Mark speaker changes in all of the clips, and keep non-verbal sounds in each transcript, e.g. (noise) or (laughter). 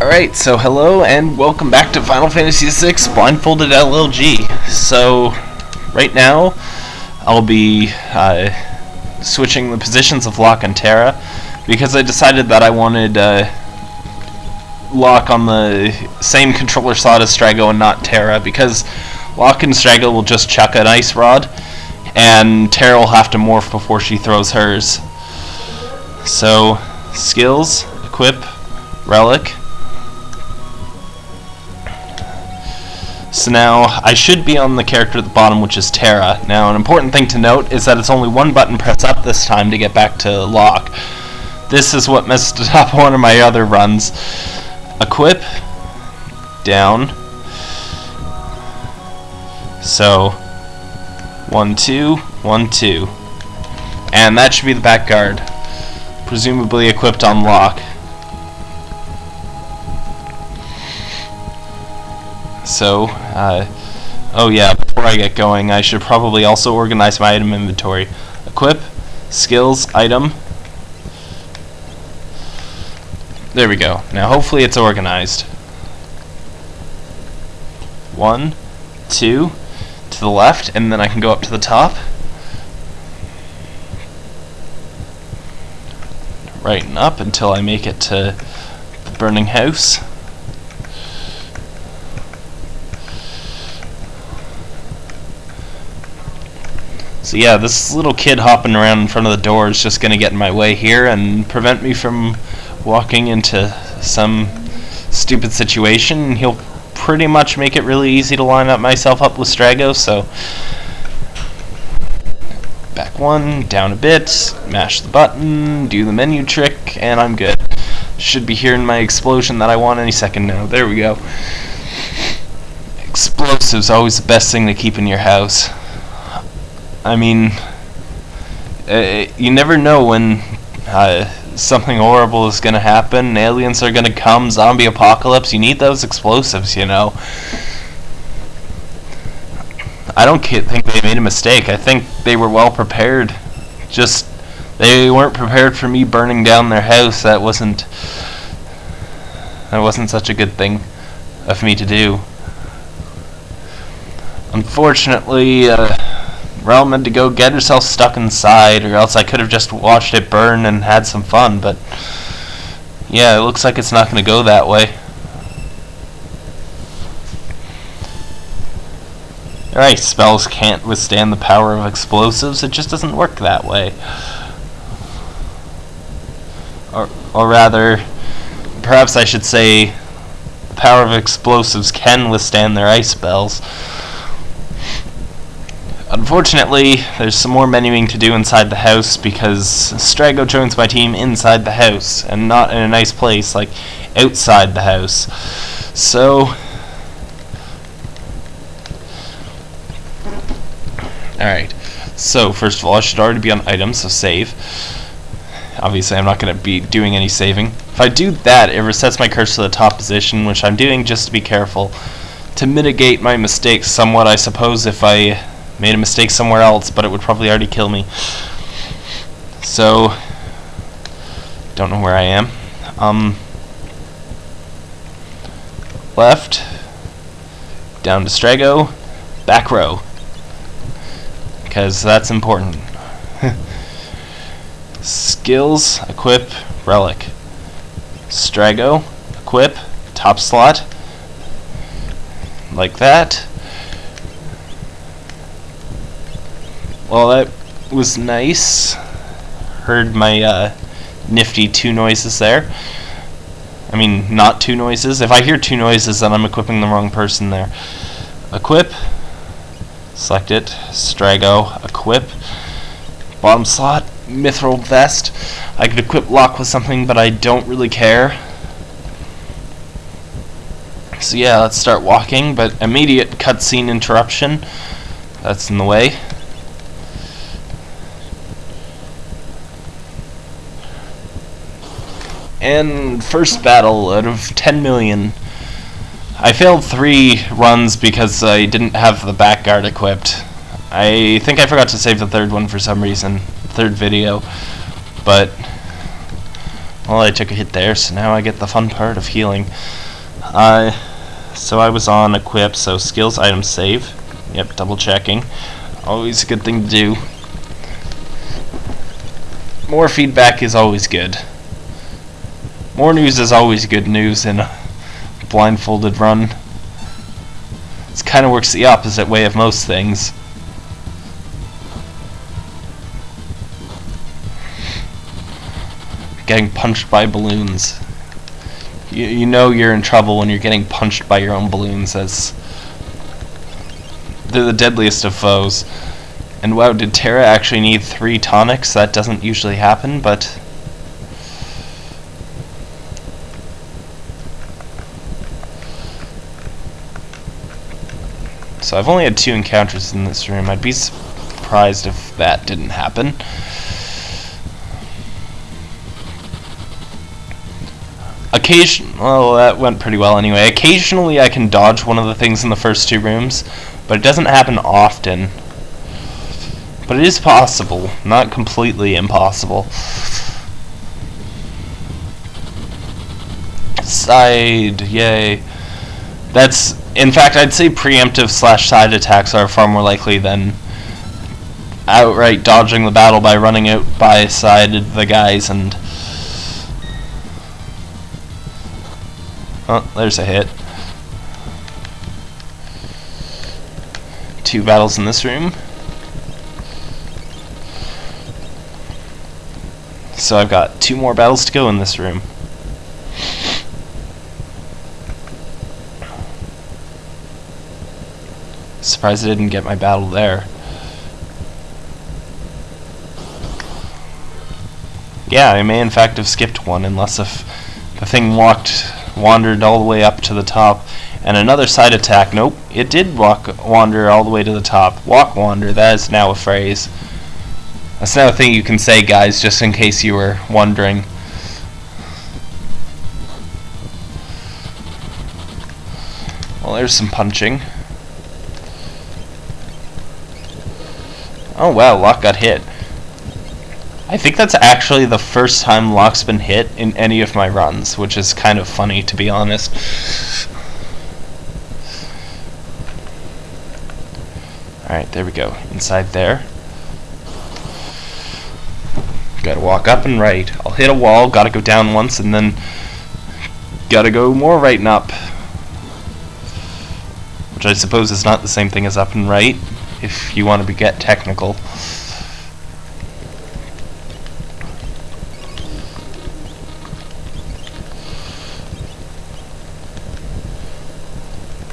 Speaker 1: Alright, so hello and welcome back to Final Fantasy VI Blindfolded LLG. So, right now, I'll be uh, switching the positions of Locke and Terra because I decided that I wanted uh, Locke on the same controller slot as Strago and not Terra because Locke and Strago will just chuck an ice rod and Terra will have to morph before she throws hers. So, skills, equip, relic. So now, I should be on the character at the bottom, which is Terra. Now, an important thing to note is that it's only one button press up this time to get back to Locke. This is what messed (laughs) up one of my other runs. Equip, down. So, one, two, one, two. And that should be the back guard. Presumably equipped on Locke. So, uh, oh yeah, before I get going, I should probably also organize my item inventory. Equip, skills, item. There we go. Now hopefully it's organized. One, two, to the left, and then I can go up to the top. Right and up until I make it to the burning house. So yeah, this little kid hopping around in front of the door is just going to get in my way here and prevent me from walking into some stupid situation. He'll pretty much make it really easy to line up myself up with Strago, so back one, down a bit, mash the button, do the menu trick, and I'm good. Should be hearing my explosion that I want any second now. There we go. Explosives always the best thing to keep in your house. I mean, uh, you never know when uh, something horrible is going to happen. Aliens are going to come, zombie apocalypse. You need those explosives, you know. I don't think they made a mistake. I think they were well prepared. Just they weren't prepared for me burning down their house. That wasn't that wasn't such a good thing of me to do. Unfortunately, uh, Relm had to go get herself stuck inside, or else I could have just watched it burn and had some fun, but yeah, it looks like it's not going to go that way. Alright, spells can't withstand the power of explosives, it just doesn't work that way. Or, or rather, perhaps I should say, the power of explosives can withstand their ice spells. Unfortunately, there's some more menuing to do inside the house because Strago joins my team inside the house and not in a nice place like outside the house. So, alright. So, first of all, I should already be on items, so save. Obviously, I'm not going to be doing any saving. If I do that, it resets my cursor to the top position, which I'm doing just to be careful. To mitigate my mistakes somewhat, I suppose, if I made a mistake somewhere else, but it would probably already kill me. So, don't know where I am. Um, left, down to Strago, back row, because that's important. (laughs) Skills, equip, relic. Strago, equip, top slot, like that. Well, that was nice. Heard my uh, nifty two noises there. I mean, not two noises. If I hear two noises, then I'm equipping the wrong person there. Equip. Select it. Strago. Equip. Bottom slot. Mithril vest. I could equip Locke with something, but I don't really care. So yeah, let's start walking, but immediate cutscene interruption. That's in the way. And first battle out of 10 million. I failed three runs because I didn't have the back guard equipped. I think I forgot to save the third one for some reason, third video, but Well, I took a hit there, so now I get the fun part of healing. Uh, so I was on equip, so skills, items, save. Yep, double checking. Always a good thing to do. More feedback is always good. More news is always good news in a blindfolded run. It kind of works the opposite way of most things. Getting punched by balloons. You, you know you're in trouble when you're getting punched by your own balloons as they're the deadliest of foes. And wow, did Terra actually need three tonics? That doesn't usually happen, but... So I've only had two encounters in this room. I'd be surprised if that didn't happen. Occasion, well, that went pretty well anyway. Occasionally I can dodge one of the things in the first two rooms, but it doesn't happen often. But it is possible, not completely impossible. Side, yay. That's, in fact, I'd say preemptive slash side attacks are far more likely than outright dodging the battle by running out by side the guys and... Oh, there's a hit. Two battles in this room. So I've got two more battles to go in this room. Surprised I didn't get my battle there. Yeah, I may in fact have skipped one, unless if the thing walked, wandered all the way up to the top. And another side attack, nope, it did walk, wander all the way to the top. Walk wander, that is now a phrase. That's another thing you can say, guys, just in case you were wondering. Well, there's some punching. Oh wow, Locke got hit. I think that's actually the first time Locke's been hit in any of my runs, which is kind of funny to be honest. Alright, there we go. Inside there. Gotta walk up and right. I'll hit a wall, gotta go down once, and then gotta go more right and up. Which I suppose is not the same thing as up and right, if you want to be get technical.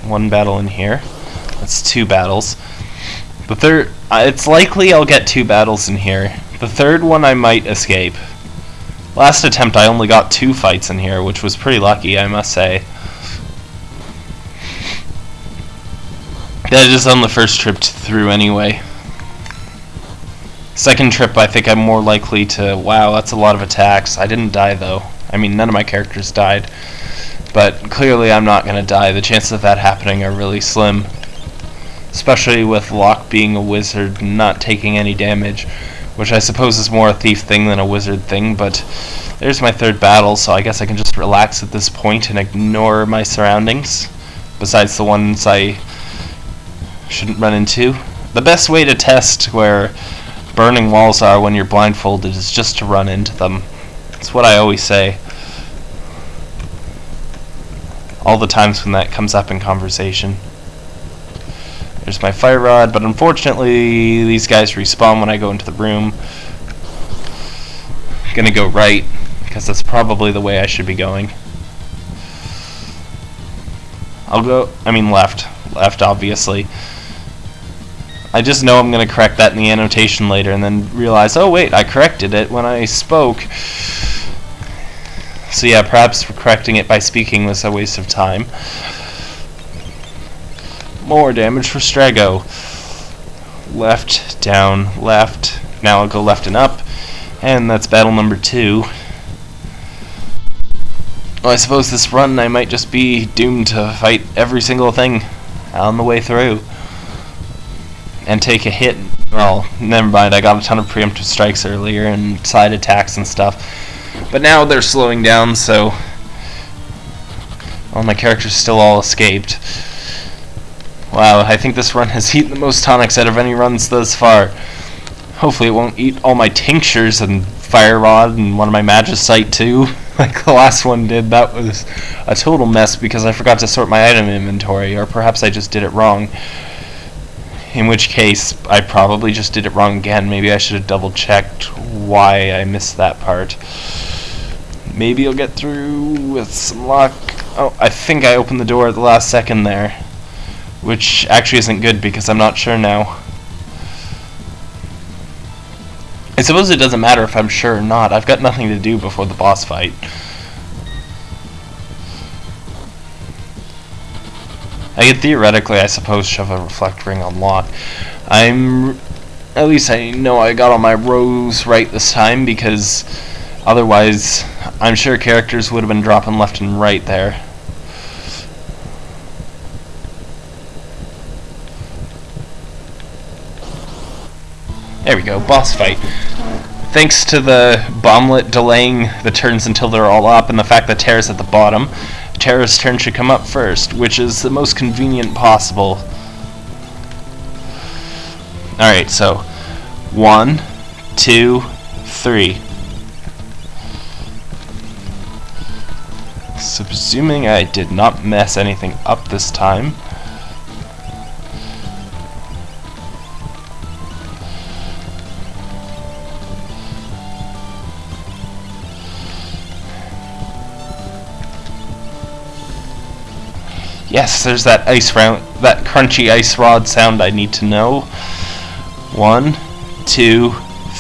Speaker 1: One battle in here. That's two battles. The third, uh, it's likely I'll get two battles in here. The third one I might escape. Last attempt I only got two fights in here, which was pretty lucky, I must say. That is on the first trip through anyway. Second trip I think I'm more likely to, wow, that's a lot of attacks. I didn't die though. I mean, none of my characters died. But clearly I'm not going to die. The chances of that happening are really slim especially with Locke being a wizard and not taking any damage, which I suppose is more a thief thing than a wizard thing, but there's my third battle, so I guess I can just relax at this point and ignore my surroundings, besides the ones I shouldn't run into. The best way to test where burning walls are when you're blindfolded is just to run into them. That's what I always say. All the times when that comes up in conversation. There's my fire rod, but unfortunately these guys respawn when I go into the room. I'm gonna go right, because that's probably the way I should be going. I'll go, I mean left. Left, obviously. I just know I'm going to correct that in the annotation later and then realize, oh wait, I corrected it when I spoke. So yeah, perhaps correcting it by speaking was a waste of time. More damage for Strago. Left, down, left. Now I'll go left and up. And that's battle number two. Well, I suppose this run I might just be doomed to fight every single thing on the way through. And take a hit. Well, never mind, I got a ton of preemptive strikes earlier and side attacks and stuff. But now they're slowing down, so all my characters still all escaped. Wow, I think this run (laughs) has eaten the most tonics out of any runs thus far. Hopefully it won't eat all my tinctures and fire rod and one of my magicite too, (laughs) like the last one did. That was a total mess because I forgot to sort my item inventory, or perhaps I just did it wrong. In which case, I probably just did it wrong again. Maybe I should have double checked why I missed that part. Maybe I'll get through with some luck. Oh, I think I opened the door at the last second there. Which actually isn't good because I'm not sure now. I suppose it doesn't matter if I'm sure or not. I've got nothing to do before the boss fight. I could theoretically, I suppose, shove a reflect ring on Locke. I'm... At least I know I got all my rows right this time, because otherwise I'm sure characters would have been dropping left and right there. There we go, boss fight. Thanks to the bomblet delaying the turns until they're all up and the fact that Terra's at the bottom, Terra's turn should come up first, which is the most convenient possible. Alright, so one, two, three. So presuming I did not mess anything up this time, Yes, there's that ice round, that crunchy ice rod sound I need to know. One, two,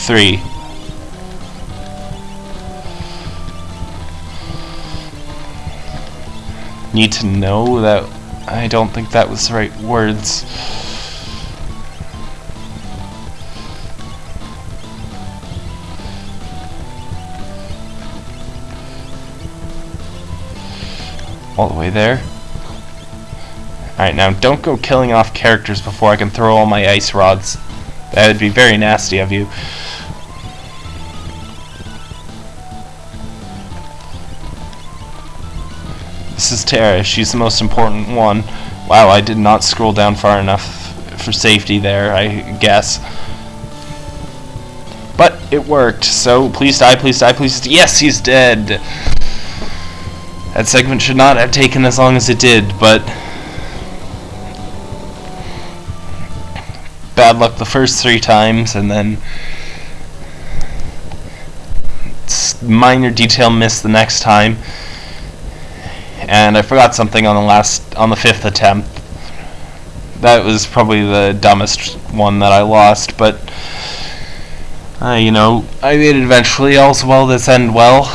Speaker 1: three. Need to know that I don't think that was the right words. All the way there. Alright, now don't go killing off characters before I can throw all my ice rods. That would be very nasty of you. This is Terra. She's the most important one. Wow, I did not scroll down far enough for safety there, I guess. But it worked, so please die, please die, please... die. Yes, he's dead! That segment should not have taken as long as it did, but... bad luck the first three times, and then minor detail miss the next time. And I forgot something on the last, on the fifth attempt. That was probably the dumbest one that I lost, but uh, you know, I made it eventually. All's well this end well.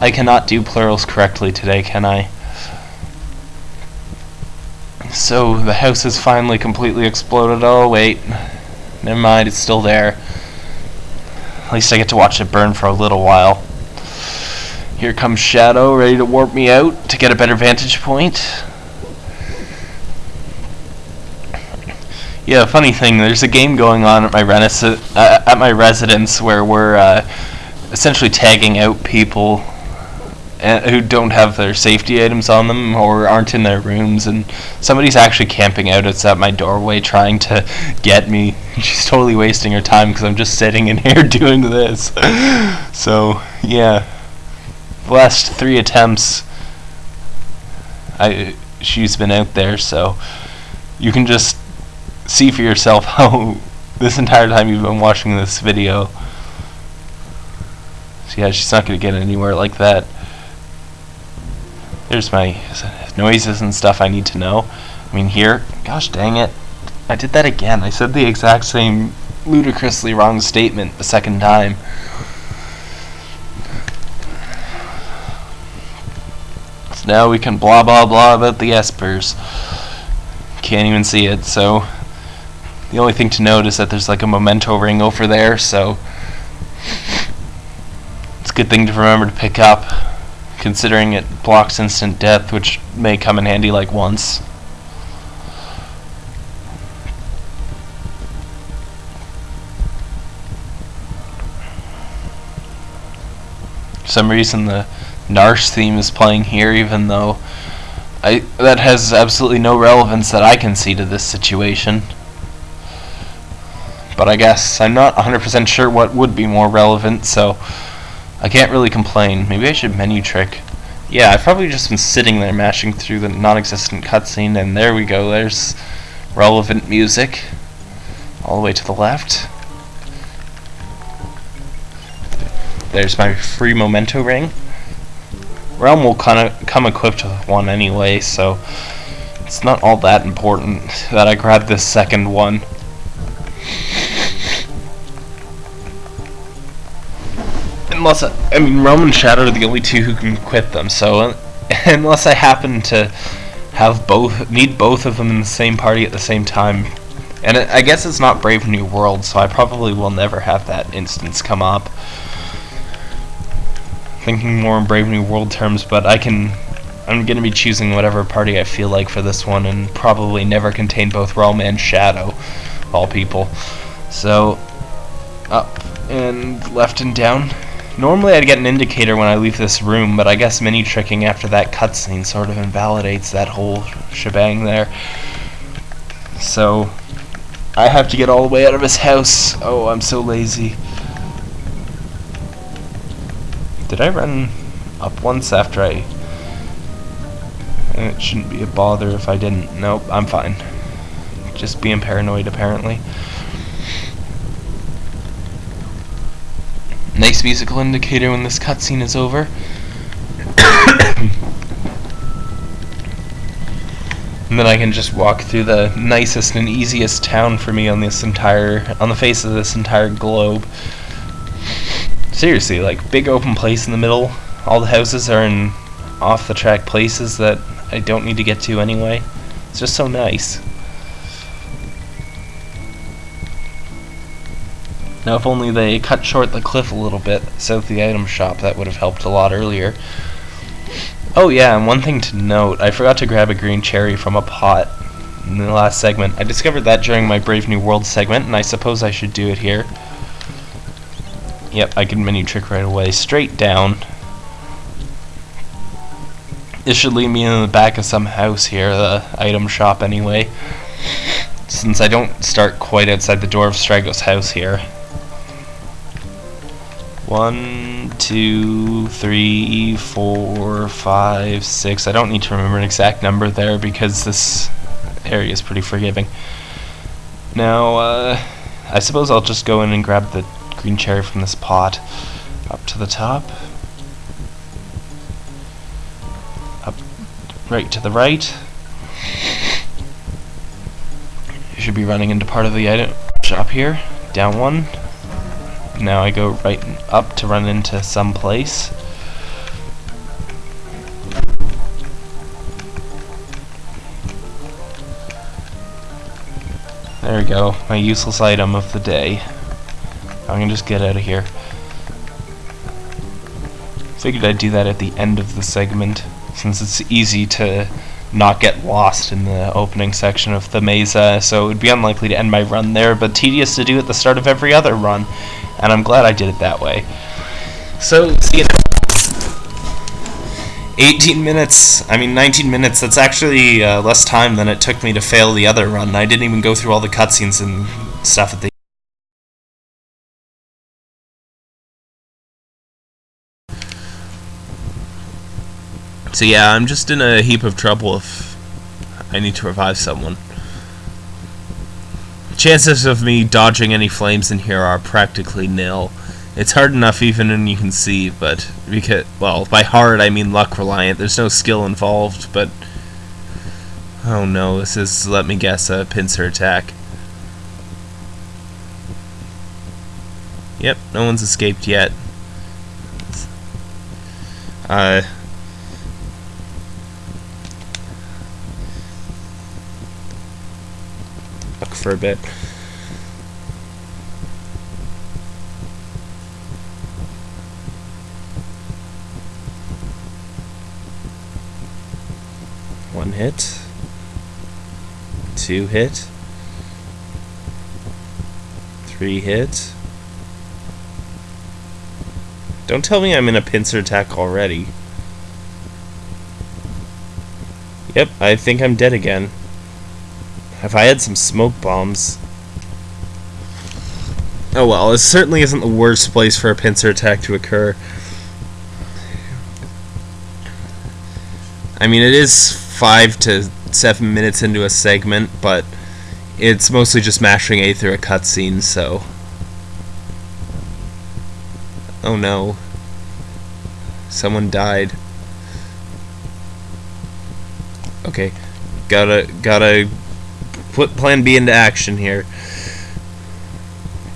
Speaker 1: I cannot do plurals correctly today, can I? So the house has finally completely exploded. Oh wait, never mind, it's still there. At least I get to watch it burn for a little while. Here comes Shadow, ready to warp me out to get a better vantage point. Yeah, funny thing, there's a game going on at my, uh, at my residence where we're uh, essentially tagging out people who don't have their safety items on them or aren't in their rooms and somebody's actually camping out outside my doorway trying to get me. (laughs) She's totally wasting her time because I'm just sitting in (laughs) here doing this. (laughs) So yeah. The last three attempts. I she's been out there so you can just see for yourself how this entire time you've been watching this video. Yeah she's not going to get anywhere like that there's my noises and stuff I need to know. I mean here, gosh dang it, I did that again. I said the exact same ludicrously wrong statement the second time. So now we can blah blah blah about the espers. Can't even see it, so the only thing to note is that there's like a memento ring over there, so it's a good thing to remember to pick up considering it blocks instant death, which may come in handy like once. some reason the Narshe theme is playing here, even though I that has absolutely no relevance that I can see to this situation. But I guess I'm not 100% sure what would be more relevant, so I can't really complain. Maybe I should menu trick. Yeah, I've probably just been sitting there mashing through the non-existent cutscene, and there we go. There's relevant music all the way to the left. There's my free memento ring. Relm will kind of come equipped with one anyway, so it's not all that important that I grab this second one. Unless, I, I mean, Relm and Shadow are the only two who can equip them, so uh, (laughs) unless I happen to have both, need both of them in the same party at the same time, and I guess it's not Brave New World, so I probably will never have that instance come up thinking more in Brave New World terms, but I can. I'm going to be choosing whatever party I feel like for this one, and probably never contain both Relm and Shadow, all people. So, up and left and down. Normally I'd get an indicator when I leave this room, but I guess menu tricking after that cutscene sort of invalidates that whole shebang there. So, I have to get all the way out of his house. Oh, I'm so lazy. Did I run up once after I... It shouldn't be a bother if I didn't. Nope, I'm fine. Just being paranoid, apparently. Nice musical indicator when this cutscene is over. (coughs) and then I can just walk through the nicest and easiest town for me on this entire, on the face of this entire globe. Seriously, like big open place in the middle. All the houses are in off the track places that I don't need to get to anyway. It's just so nice. Now if only they cut short the cliff a little bit south of the item shop, that would have helped a lot earlier. Oh yeah, and one thing to note, I forgot to grab a green cherry from a pot in the last segment. I discovered that during my Brave New World segment, and I suppose I should do it here. Yep, I can menu trick right away. Straight down. This should lead me in the back of some house here, the item shop anyway. Since I don't start quite outside the door of Strago's house here. One, two, three, four, five, six. I don't need to remember an exact number there because this area is pretty forgiving. Now, uh, I suppose I'll just go in and grab the green cherry from this pot up to the top. Up right to the right. You should be running into part of the item shop here. Down one. Now I go right up to run into some place. There we go, my useless item of the day. I'm gonna just get out of here. Figured I'd do that at the end of the segment, since it's easy to not get lost in the opening section of the mesa, so it would be unlikely to end my run there, but tedious to do at the start of every other run, and I'm glad I did it that way. So, see you 18 minutes, I mean 19 minutes, that's actually uh, less time than it took me to fail the other run. I didn't even go through all the cutscenes and stuff at the So yeah, I'm just in a heap of trouble if I need to revive someone. Chances of me dodging any flames in here are practically nil. It's hard enough even when you can see, but because well, by hard I mean luck reliant. There's no skill involved, but oh no, this is let me guess a pincer attack. Yep, no one's escaped yet. Uh for a bit. One hit. Two hit. Three hit. Don't tell me I'm in a pincer attack already. Yep, I think I'm dead again. If I had some smoke bombs... Oh well, it certainly isn't the worst place for a pincer attack to occur. I mean, it is five to seven minutes into a segment, but it's mostly just mashing A through a cutscene, so... Oh no. Someone died. Okay. Gotta, gotta put plan B into action here.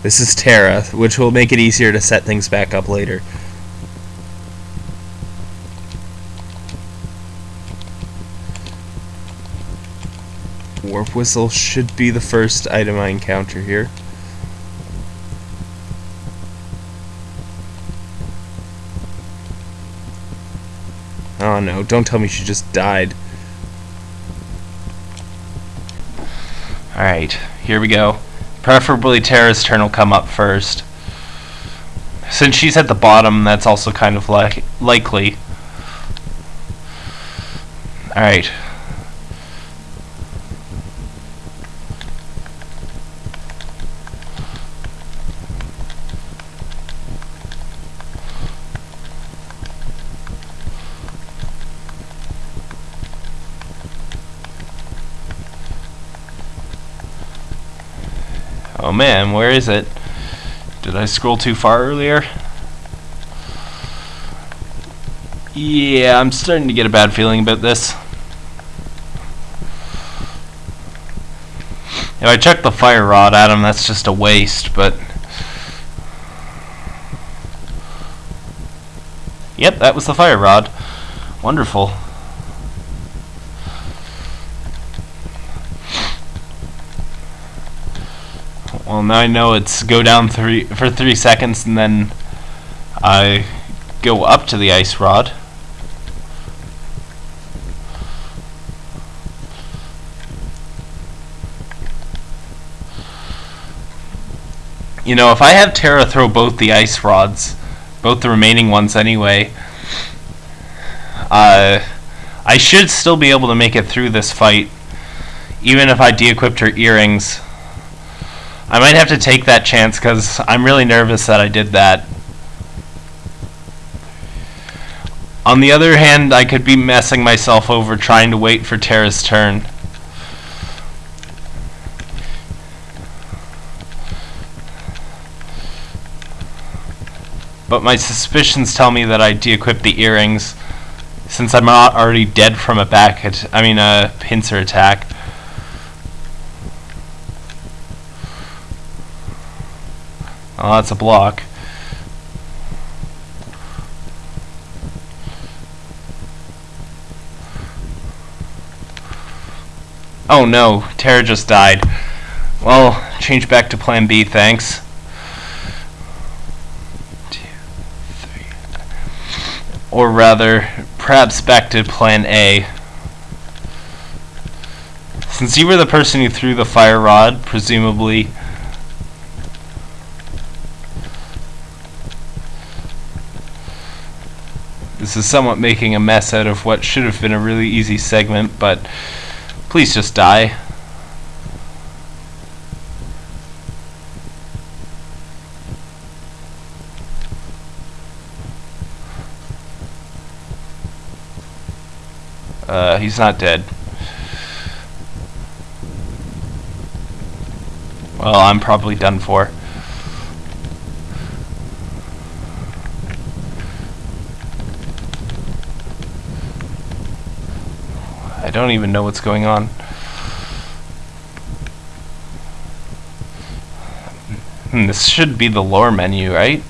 Speaker 1: This is Terra, which will make it easier to set things back up later. Warp Whistle should be the first item I encounter here. Oh no, don't tell me she just died. Alright, here we go. Preferably Terra's turn will come up first. Since she's at the bottom, that's also kind of like likely. Alright, Oh man, where is it? Did I scroll too far earlier? Yeah, I'm starting to get a bad feeling about this. If I check the fire rod at him, that's just a waste, but... Yep, that was the fire rod. Wonderful. Well, now I know it's go down three for three seconds and then I go up to the ice rod. You know, if I have Terra throw both the ice rods, both the remaining ones anyway, uh, I should still be able to make it through this fight, even if I de-equipped her earrings. I might have to take that chance because I'm really nervous that I did that. On the other hand, I could be messing myself over trying to wait for Terra's turn. But my suspicions tell me that I de-equip the earrings since I'm not already dead from a back, I mean a pincer attack. Oh, that's a block. Oh no, Terra just died. Well, change back to plan B, thanks. Two, three. Or rather, perhaps back to plan A. Since you were the person who threw the fire rod, presumably is somewhat making a mess out of what should have been a really easy segment, but please just die. Uh, he's not dead. Well, I'm probably done for. I don't even know what's going on. Hmm, this should be the lore menu, right?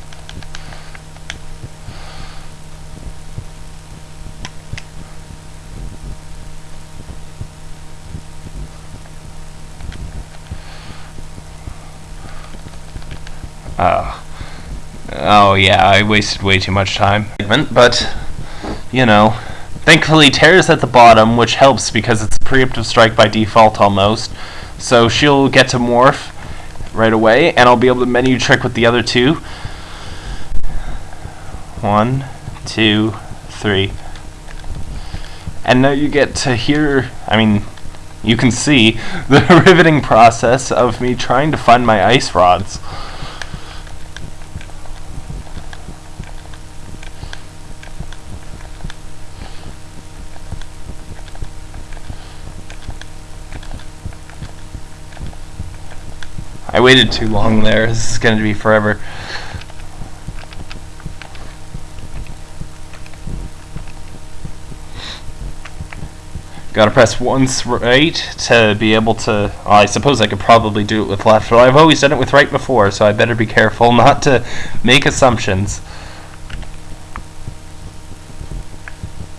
Speaker 1: Oh. Oh yeah, I wasted way too much time. But, you know, Thankfully, Terra's at the bottom, which helps because it's a preemptive strike by default almost. So she'll get to morph right away, and I'll be able to menu trick with the other two. One, two, three. And now you get to hear, I mean, you can see (laughs) the riveting process of me trying to find my ice rods. Waited too long there. This is going to be forever. Gotta press once right to be able to... Well, I suppose I could probably do it with left, but I've always done it with right before, so I better be careful (laughs) not to make assumptions.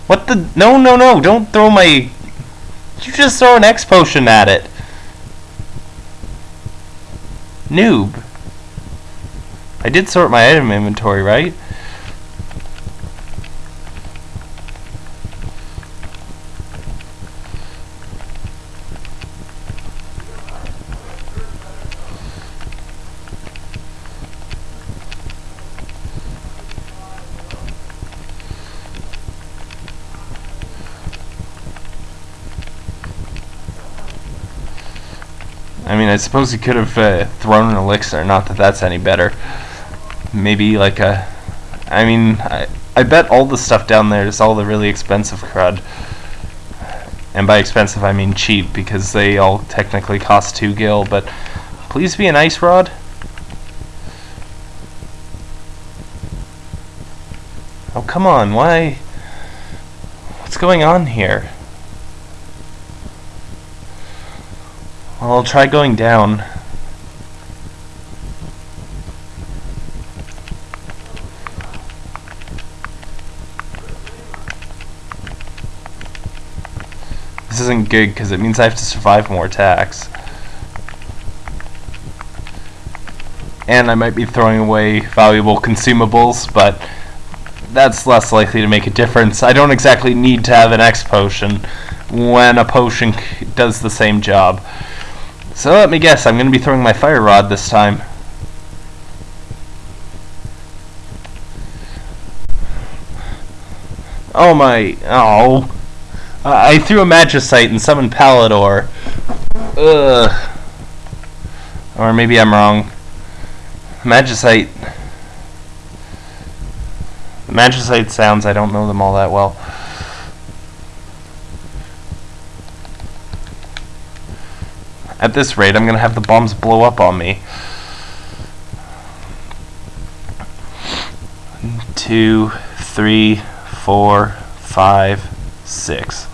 Speaker 1: What the... No, no, no, don't throw my... You just throw an X potion at it. Noob. I did sort my item inventory, right? I suppose he could have uh, thrown an elixir. Not that that's any better. Maybe like a. I mean, I, I bet all the stuff down there is all the really expensive crud. And by expensive, I mean cheap because they all technically cost two gil. But please be an ice rod. Oh come on! Why? What's going on here? I'll try going down. This isn't good because it means I have to survive more attacks. And I might be throwing away valuable consumables, but that's less likely to make a difference. I don't exactly need to have an X potion when a potion does the same job. So let me guess, I'm going to be throwing my fire rod this time. Oh my, oh. I threw a Magicite and summoned Palidor. Ugh. Or maybe I'm wrong. Magicite. Magicite sounds, I don't know them all that well. At this rate, I'm going to have the bombs blow up on me. Two, three, four, five, six.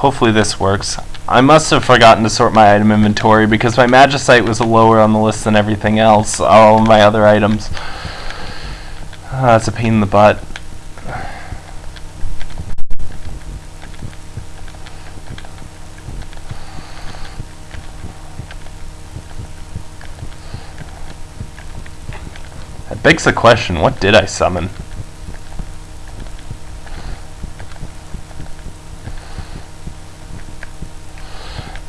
Speaker 1: Hopefully this works. I must have forgotten to sort my item inventory because my Magicite was lower on the list than everything else, all my other items. Uh, that's a pain in the butt. Begs the question, what did I summon?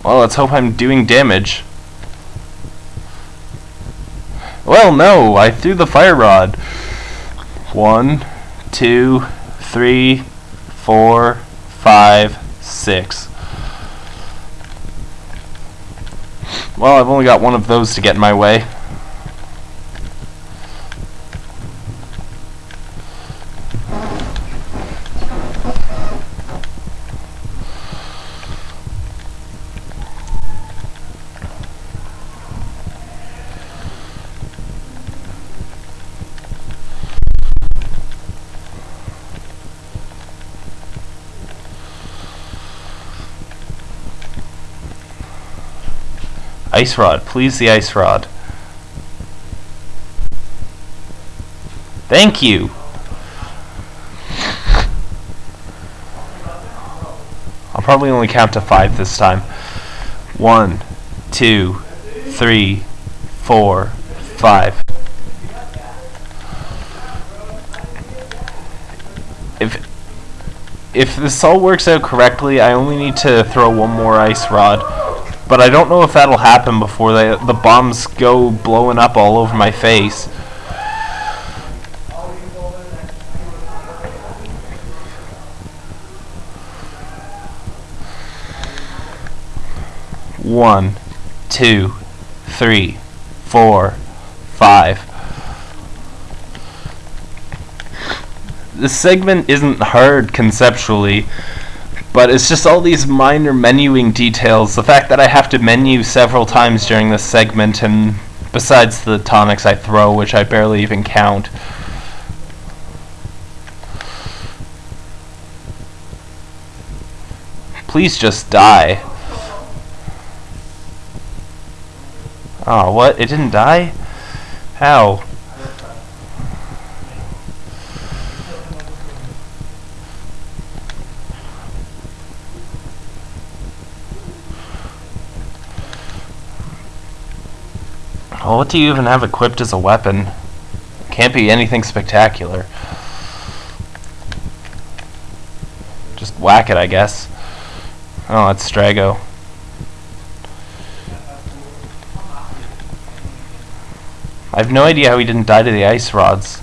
Speaker 1: Well, let's hope I'm doing damage. Well, no, I threw the fire rod. One, two, three, four, five, six. Well, I've only got one of those to get in my way. Ice rod. Please the ice rod. Thank you. I'll probably only count to five this time. One, two, three, four, five. If if this all works out correctly, I only need to throw one more ice rod but I don't know if that'll happen before the bombs go blowing up all over my face. One, two, three, four, five. This segment isn't hard conceptually but it's just all these minor menuing details. The fact that I have to menu several times during this segment, and besides the tonics I throw, which I barely even count. Please just die. Oh, what? It didn't die? How? Well, what do you even have equipped as a weapon? Can't be anything spectacular. Just whack it, I guess. Oh, that's Strago. I have no idea how he didn't die to the ice rods.